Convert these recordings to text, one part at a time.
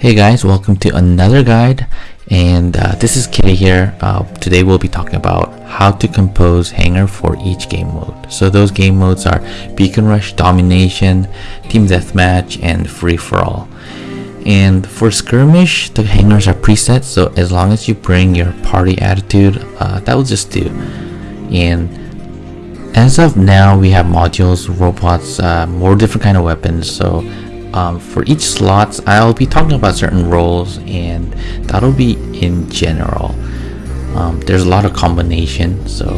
Hey guys, welcome to another guide and uh, this is Kitty here. Uh, today we'll be talking about how to compose hangar for each game mode. So those game modes are Beacon Rush, Domination, Team Deathmatch, and Free For All. And for Skirmish, the hangars are preset, so as long as you bring your party attitude, uh, that will just do. And as of now, we have modules, robots, uh, more different kind of weapons, so um, for each slots I'll be talking about certain roles and that'll be in general. Um, there's a lot of combination so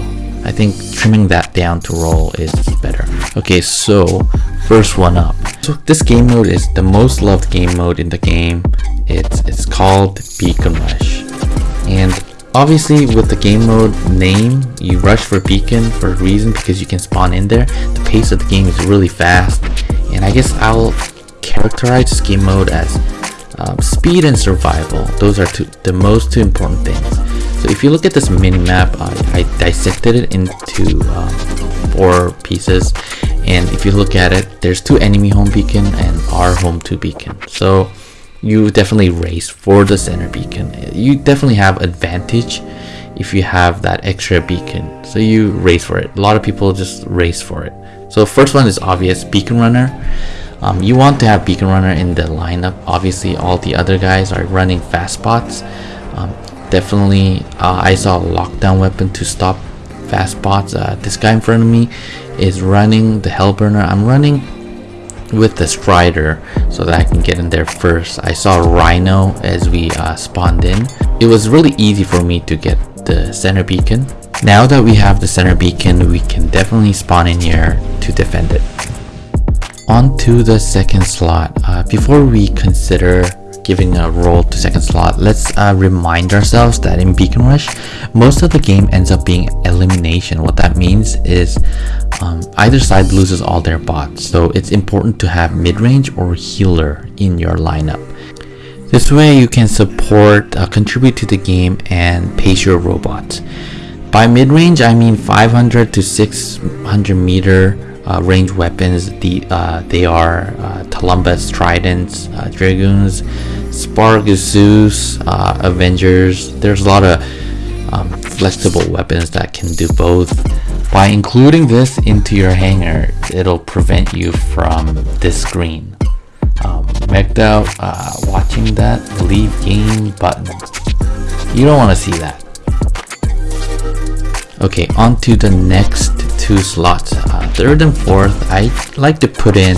I think trimming that down to role is better. Okay so first one up. So this game mode is the most loved game mode in the game. It's it's called beacon rush. And obviously with the game mode name you rush for beacon for a reason because you can spawn in there. The pace of the game is really fast. And I guess I'll characterize game mode as um, speed and survival. Those are two, the most two important things. So if you look at this mini map, I, I dissected it into um, four pieces. And if you look at it, there's two enemy home beacon and our home two beacon. So you definitely race for the center beacon. You definitely have advantage if you have that extra beacon. So you race for it. A lot of people just race for it. So first one is obvious, beacon runner. Um, you want to have Beacon Runner in the lineup. Obviously, all the other guys are running fast bots. Um, definitely, uh, I saw a lockdown weapon to stop fast bots. Uh, this guy in front of me is running the Hellburner. I'm running with the Strider so that I can get in there first. I saw Rhino as we uh, spawned in. It was really easy for me to get the center beacon. Now that we have the center beacon, we can definitely spawn in here to defend it on to the second slot. Uh, before we consider giving a role to second slot let's uh, remind ourselves that in beacon rush most of the game ends up being elimination. What that means is um, either side loses all their bots. So it's important to have mid-range or healer in your lineup. This way you can support uh, contribute to the game and pace your robots. By mid-range i mean 500 to 600 meter uh, range weapons. The uh, they are uh, Tulumbas, Tridents, uh, Dragoons, Spark, Zeus, uh, Avengers. There's a lot of um, flexible weapons that can do both. By including this into your hangar, it'll prevent you from this screen. Um, out, uh, watching that, leave game button. You don't want to see that. Okay, on to the next two slots. Third and fourth, I like to put in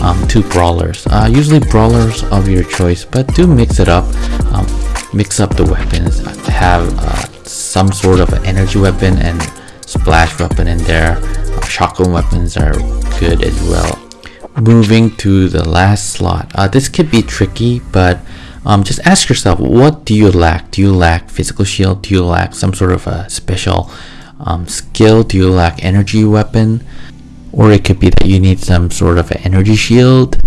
um, two brawlers. Uh, usually brawlers of your choice, but do mix it up. Um, mix up the weapons. Have uh, some sort of energy weapon and splash weapon in there. Uh, shotgun weapons are good as well. Moving to the last slot. Uh, this could be tricky, but um, just ask yourself, what do you lack? Do you lack physical shield? Do you lack some sort of a special um, skill? Do you lack energy weapon? Or it could be that you need some sort of energy shield.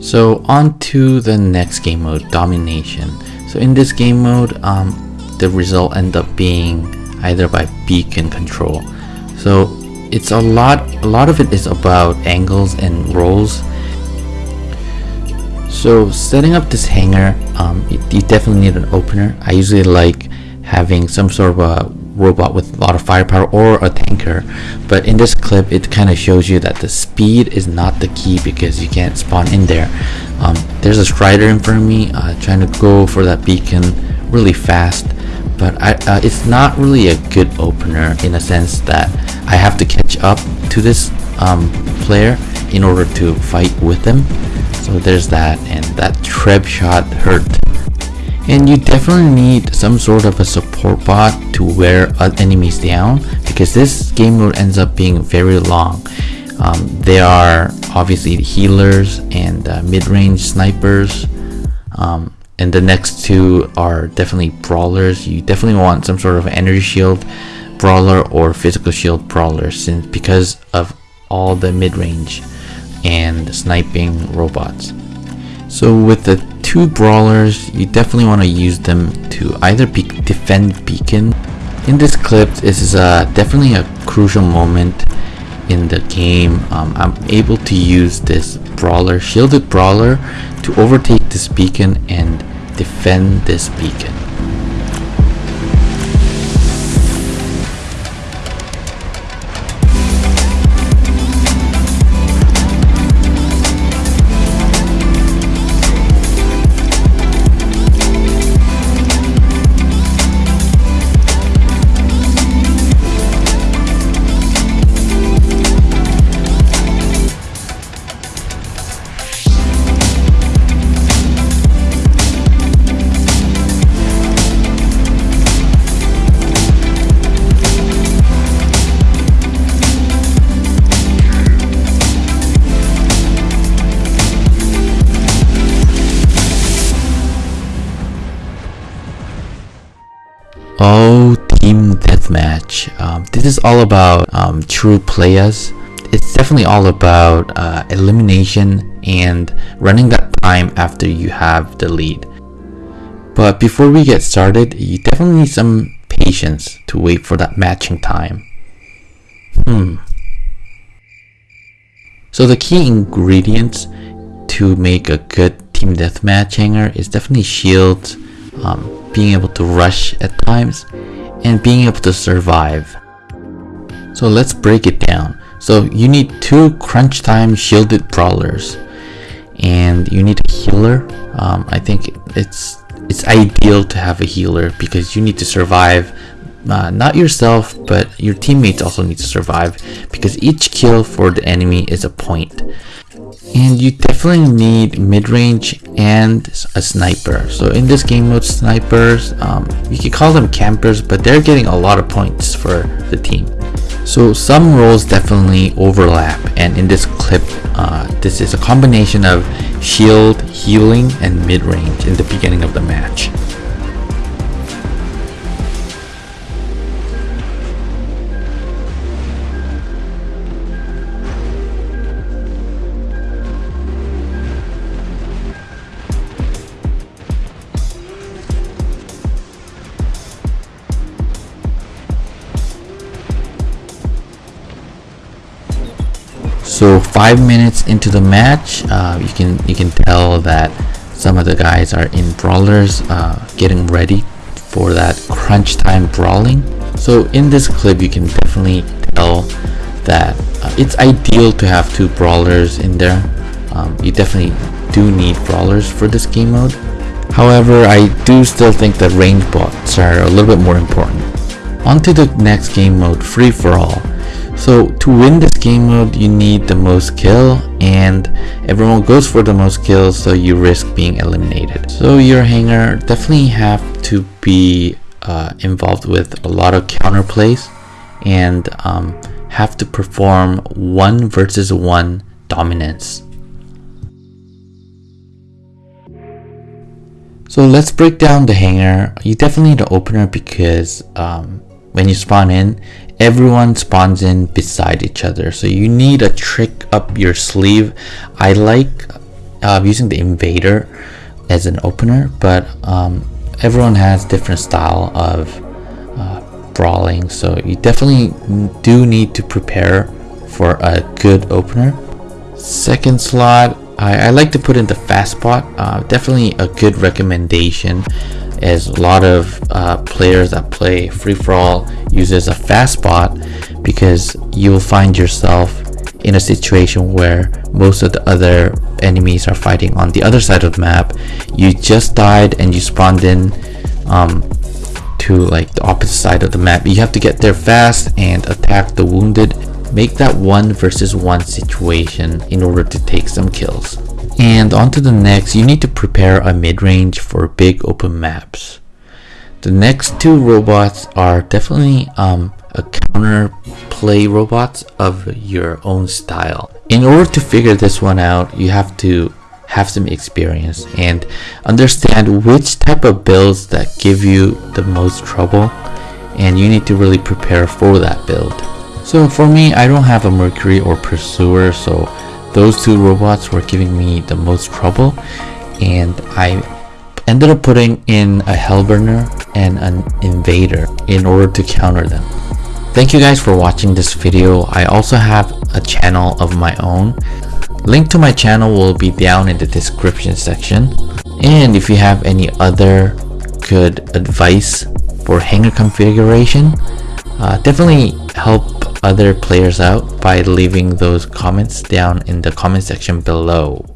So on to the next game mode, Domination. So in this game mode, um, the result end up being either by beacon control. So it's a lot, a lot of it is about angles and rolls. So setting up this hangar, um, you definitely need an opener. I usually like having some sort of a robot with a lot of firepower or a tanker. But in this clip it kind of shows you that the speed is not the key because you can't spawn in there. Um, there's a strider in front of me uh, trying to go for that beacon really fast. But I, uh, it's not really a good opener in a sense that I have to catch up to this um, player in order to fight with them so there's that and that treb shot hurt and you definitely need some sort of a support bot to wear enemies down because this game mode ends up being very long. Um, there are obviously healers and uh, mid-range snipers um, and the next two are definitely brawlers. You definitely want some sort of energy shield brawler or physical shield brawler since because of all the mid-range and sniping robots. So with the two brawlers, you definitely want to use them to either be defend beacon. In this clip, this is uh, definitely a crucial moment in the game, um, I'm able to use this brawler, shielded brawler, to overtake this beacon and defend this beacon. Oh, Team Deathmatch. Um, this is all about um, true players. It's definitely all about uh, elimination and running that time after you have the lead. But before we get started, you definitely need some patience to wait for that matching time. Hmm. So the key ingredients to make a good team deathmatch hangar is definitely shields, um, being able to rush at times, and being able to survive. So let's break it down. So you need two crunch time shielded brawlers and you need a healer. Um, I think it's it's ideal to have a healer because you need to survive uh, not yourself but your teammates also need to survive because each kill for the enemy is a point and you definitely need mid-range and a sniper. So in this game mode snipers um, you can call them campers but they're getting a lot of points for the team. So some roles definitely overlap and in this clip uh, this is a combination of shield healing and mid-range in the beginning of the match So five minutes into the match, uh, you can you can tell that some of the guys are in brawlers, uh, getting ready for that crunch time brawling. So in this clip, you can definitely tell that uh, it's ideal to have two brawlers in there. Um, you definitely do need brawlers for this game mode. However, I do still think that range bots are a little bit more important. On to the next game mode, free for all. So to win this game mode, you need the most kill and everyone goes for the most kills so you risk being eliminated. So your hangar definitely have to be uh, involved with a lot of counter plays and um, have to perform one versus one dominance. So let's break down the hangar. You definitely need an opener because um, when you spawn in, everyone spawns in beside each other. So you need a trick up your sleeve. I like uh, using the invader as an opener but um, everyone has different style of uh, brawling. So you definitely do need to prepare for a good opener. Second slot I, I like to put in the fast spot. Uh, definitely a good recommendation as a lot of uh, players that play free-for-all uses a fast spot because you'll find yourself in a situation where most of the other enemies are fighting on the other side of the map. You just died and you spawned in um, to like the opposite side of the map. You have to get there fast and attack the wounded. Make that one versus one situation in order to take some kills and on to the next, you need to prepare a mid-range for big open maps. The next two robots are definitely um, a counter play robots of your own style. In order to figure this one out, you have to have some experience and understand which type of builds that give you the most trouble and you need to really prepare for that build. So for me, I don't have a Mercury or Pursuer, so those two robots were giving me the most trouble and I ended up putting in a Hellburner and an Invader in order to counter them. Thank you guys for watching this video. I also have a channel of my own. Link to my channel will be down in the description section. And if you have any other good advice for hangar configuration, uh, definitely help other players out by leaving those comments down in the comment section below.